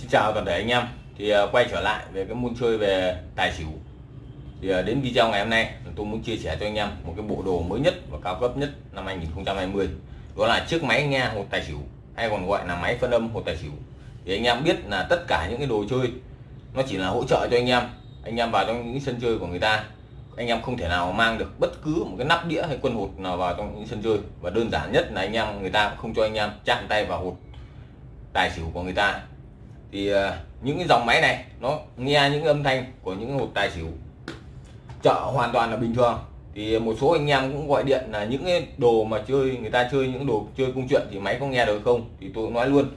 Xin chào toàn thể anh em. Thì à, quay trở lại về cái môn chơi về tài xỉu. Thì à, đến video ngày hôm nay tôi muốn chia sẻ cho anh em một cái bộ đồ mới nhất và cao cấp nhất năm 2020 đó là chiếc máy nghe hột tài xỉu, hay còn gọi là máy phân âm hột tài xỉu. Thì anh em biết là tất cả những cái đồ chơi nó chỉ là hỗ trợ cho anh em. Anh em vào trong những sân chơi của người ta, anh em không thể nào mang được bất cứ một cái nắp đĩa hay quân hột nào vào trong những sân chơi. Và đơn giản nhất là anh em, người ta không cho anh em chạm tay vào hột tài xỉu của người ta thì à, những cái dòng máy này, nó nghe những âm thanh của những hộp tài xỉu. Chợ hoàn toàn là bình thường. Thì một số anh em cũng gọi điện là những cái đồ mà chơi, người ta chơi những đồ chơi công chuyện thì máy có nghe được không? Thì tôi nói luôn,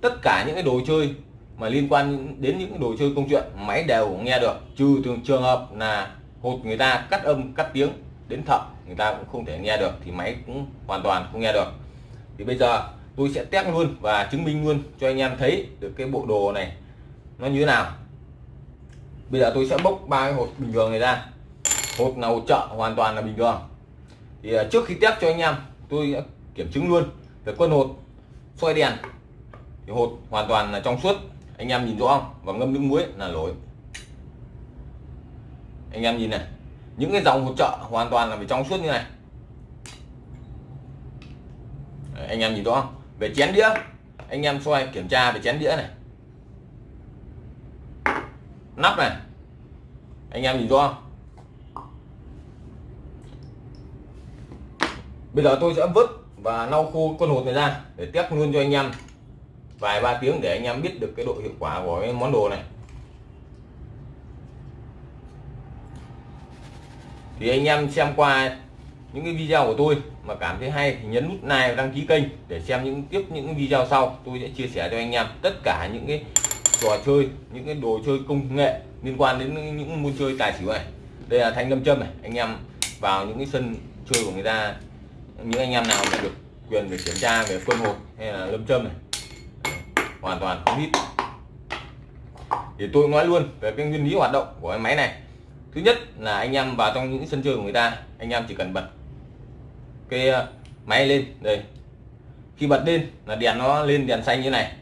tất cả những cái đồ chơi mà liên quan đến những đồ chơi công chuyện, máy đều nghe được. Trừ trường trường hợp là hột người ta cắt âm, cắt tiếng đến thợ, người ta cũng không thể nghe được thì máy cũng hoàn toàn không nghe được. Thì bây giờ tôi sẽ test luôn và chứng minh luôn cho anh em thấy được cái bộ đồ này nó như thế nào. Bây giờ tôi sẽ bốc ba cái hột bình thường này ra. Hột nào chợ hoàn toàn là bình thường. Thì à, trước khi test cho anh em tôi đã kiểm chứng luôn về quân hột xoay đèn. Thì hột hoàn toàn là trong suốt. Anh em nhìn rõ không? Và ngâm nước muối là lỗi. Anh em nhìn này. Những cái dòng hỗ trợ hoàn toàn là phải trong suốt như này. Đấy, anh em nhìn rõ không? Về chén đĩa. Anh em xoay kiểm tra về chén đĩa này. Nắp này. Anh em nhìn rõ không? Bây giờ tôi sẽ vứt và lau khô con hột này ra để test luôn cho anh em. Vài ba tiếng để anh em biết được cái độ hiệu quả của cái món đồ này. Thì anh em xem qua những cái video của tôi mà cảm thấy hay thì nhấn nút like và đăng ký kênh để xem những tiếp những video sau. Tôi sẽ chia sẻ cho anh em tất cả những cái trò chơi, những cái đồ chơi công nghệ liên quan đến những môn chơi tài xỉu này. Đây là thanh lâm châm này, anh em vào những cái sân chơi của người ta, những anh em nào mà được quyền để kiểm tra về quân hộp hay là lâm châm này. Hoàn toàn không hít thì tôi nói luôn về cái nguyên lý hoạt động của cái máy này. Thứ nhất là anh em vào trong những sân chơi của người ta, anh em chỉ cần bật cái ờ, máy lên đây. Khi bật lên là đèn nó lên đèn xanh như này.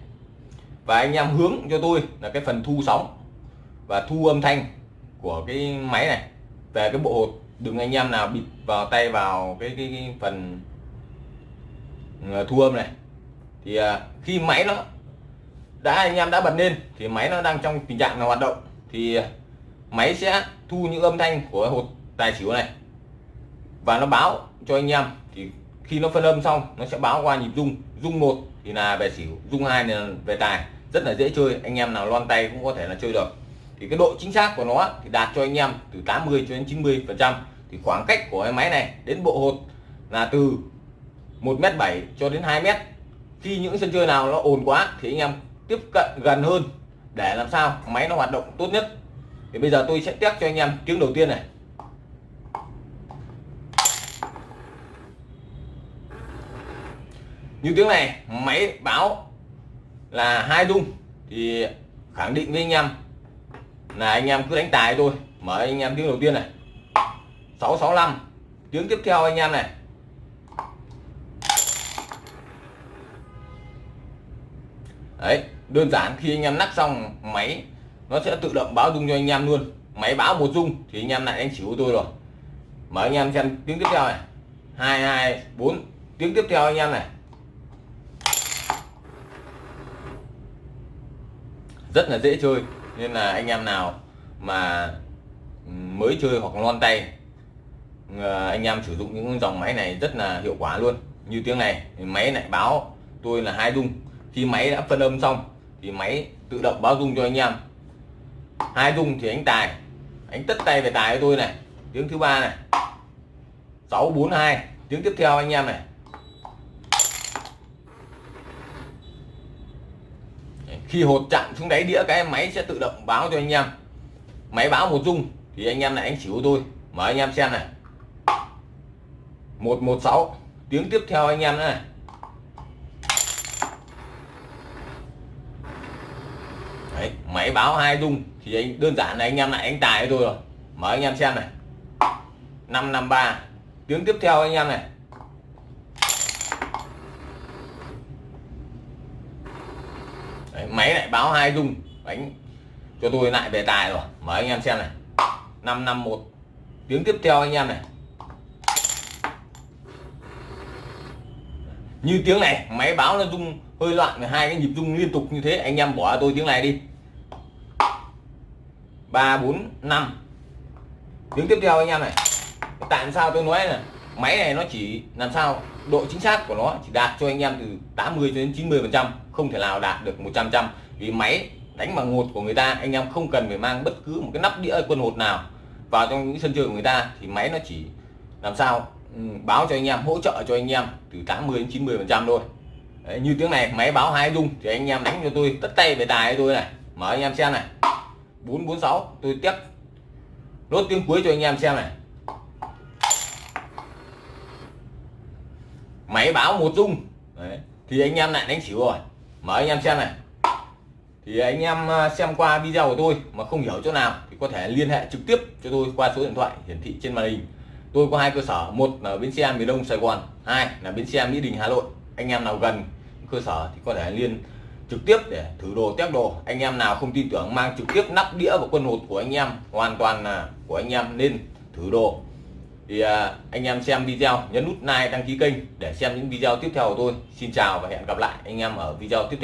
Và anh em hướng cho tôi là cái phần thu sóng và thu âm thanh của cái máy này. Về cái bộ hột đừng anh em nào bịt vào tay vào cái, cái, cái phần ờ, thu âm này. Thì ờ, khi máy nó đã anh em đã bật lên thì máy nó đang trong tình trạng là hoạt động. Thì máy sẽ thu những âm thanh của hột tài xỉu này và nó báo cho anh em, thì khi nó phân âm xong, nó sẽ báo qua nhịp rung. Rung một thì là về xỉu, rung hai là về tài. Rất là dễ chơi, anh em nào loan tay cũng có thể là chơi được. Thì cái độ chính xác của nó thì đạt cho anh em từ 80 cho đến 90 phần trăm. Thì khoảng cách của cái máy này đến bộ hột là từ 1 mét 7 cho đến 2 mét. Khi những sân chơi nào nó ồn quá thì anh em tiếp cận gần hơn để làm sao máy nó hoạt động tốt nhất. Thì bây giờ tôi sẽ test cho anh em tiếng đầu tiên này. Như tiếng này máy báo là hai rung, thì khẳng định với anh em là anh em cứ đánh tài thôi. Mở anh em tiếng đầu tiên này. 665 tiếng tiếp theo anh em này. Đấy, đơn giản khi anh em nắp xong máy, nó sẽ tự động báo rung cho anh em luôn. Máy báo một rung thì anh em lại đánh xỉu tôi rồi. Mở anh em xem tiếng tiếp theo này. hai hai bốn, tiếng tiếp theo anh em này. Rất là dễ chơi. Nên là anh em nào mà mới chơi hoặc loan tay ờ, anh em sử dụng những dòng máy này rất là hiệu quả luôn. Như tiếng này, máy lại báo tôi là hai rung. Khi máy đã phân âm xong thì máy tự động báo rung cho anh em. Hai rung thì anh tài, anh tất tay về tài với tôi này. Tiếng thứ ba này 642 tiếng tiếp theo anh em này. Khi hột chạm xuống đáy đĩa cái máy sẽ tự động báo cho anh em. Máy báo một rung thì anh em lại anh chịu tôi mở anh em xem này. 116 tiếng tiếp theo anh em này. Đấy, máy báo hai rung thì anh đơn giản là anh em lại anh tài tôi rồi. Mở anh em xem này. 553 tiếng tiếp theo anh em này. Đấy, máy lại báo hai dung. Đánh cho tôi lại về tài rồi. Mời anh em xem này. 551 tiếng tiếp theo anh em này. Như tiếng này máy báo nó rung hơi loạn hai cái nhịp rung liên tục như thế. Anh em bỏ tôi tiếng này đi. Ba bốn năm. Tiếng tiếp theo anh em này. Tại sao tôi nói này? Máy này nó chỉ làm sao? Độ chính xác của nó chỉ đạt cho anh em từ 80 đến 90 phần trăm không thể nào đạt được 100 trăm vì máy đánh bằng hột của người ta anh em không cần phải mang bất cứ một cái nắp đĩa quân hột nào vào trong những sân chơi của người ta. Thì máy nó chỉ làm sao? Ừ, báo cho anh em hỗ trợ cho anh em từ 80 đến 90 phần trăm thôi. Đấy, như tiếng này máy báo hai dung thì anh em đánh cho tôi tất tay về tài tôi này. Mở anh em xem này. 446 tôi tiếp. Nốt tiếng cuối cho anh em xem này. Máy báo một dung Đấy. thì anh em lại đánh xỉu rồi. Mở anh em xem này. Thì anh em à, xem qua video của tôi mà không hiểu chỗ nào thì có thể liên hệ trực tiếp cho tôi qua số điện thoại hiển thị trên màn hình. Tôi có hai cơ sở, một là bến xe miền đông sài gòn, hai là bến xe mỹ đình hà nội. Anh em nào gần cơ sở thì có thể liên trực tiếp để thử đồ, test đồ. Anh em nào không tin tưởng mang trực tiếp nắp đĩa và quân hột của anh em, hoàn toàn là của anh em nên thử đồ thì à, anh em xem video, nhấn nút like, đăng ký kênh để xem những video tiếp theo của tôi. Xin chào và hẹn gặp lại anh em ở video tiếp theo.